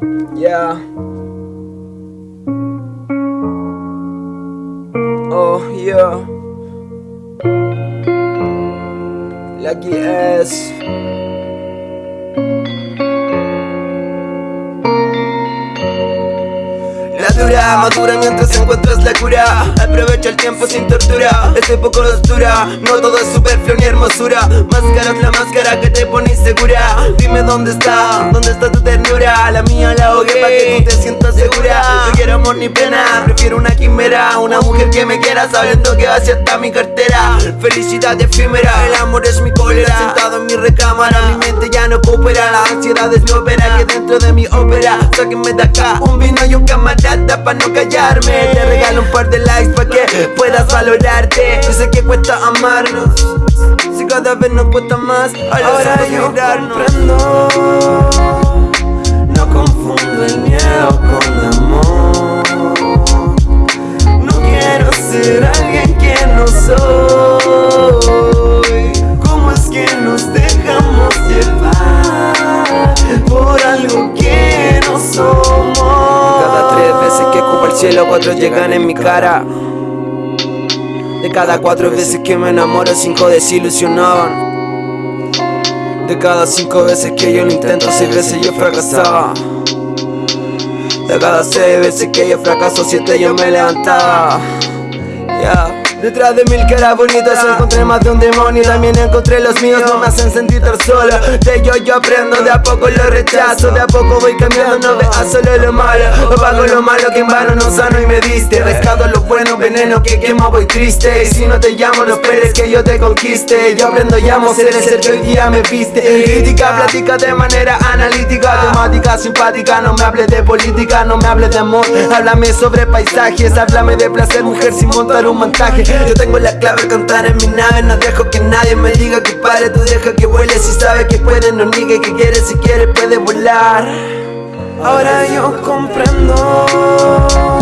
Yeah. Oh, yeah. Lucky S. Dura madura mientras encuentras la cura. Aprovecha el tiempo sin tortura Estoy poco oscura No todo es superfluo ni hermosura Máscara es la máscara que te pone insegura. Dime dónde está, dónde está tu ternura. La mía la ahogué para que tú te sientas segura. No quiero amor ni pena, prefiero una quimera. Una mujer que me quiera sabiendo que va hacia mi cartera. Felicidad efímera, el amor es mi cólera. Sentado en mi recámara, mi mente ya no coopera. La ansiedad es mi ópera, que dentro de mi ópera. Sáquenme de acá, un vino y un camarada para no callarme. Te regalo un par de likes para que puedas valorarte. Yo sé que cuesta amarnos. Si cada vez nos cuesta más Ahora yo comprendo. No confundo el miedo con amor cielo cuatro llegan en mi cara. De cada cuatro veces que me enamoro cinco desilusionaban. De cada cinco veces que yo lo intento seis veces yo fracasaba. De cada seis veces que yo fracaso siete yo me levantaba Detrás de mil caras bonitas encontré más de un demonio. También encontré los míos, no me hacen sentir tan solo. De ellos yo aprendo, de a poco lo rechazo. De a poco voy cambiando, no veas solo lo malo. Apago lo malo que en vano no sano y me diste. Rescato lo bueno, veneno que quemo voy triste. Y si no te llamo no esperes que yo te conquiste. Yo aprendo y amo ser el que hoy día me viste. Crítica, platica de manera analítica Temática simpática, no me hables de política No me hables de amor, háblame sobre paisajes Háblame de placer, mujer sin montar un montaje yo tengo la clave, cantar en mi nave No dejo que nadie me diga que pare Tú deja que vuele si sabe que puede No niegue que quiere, si quiere puede volar. Ahora yo comprendo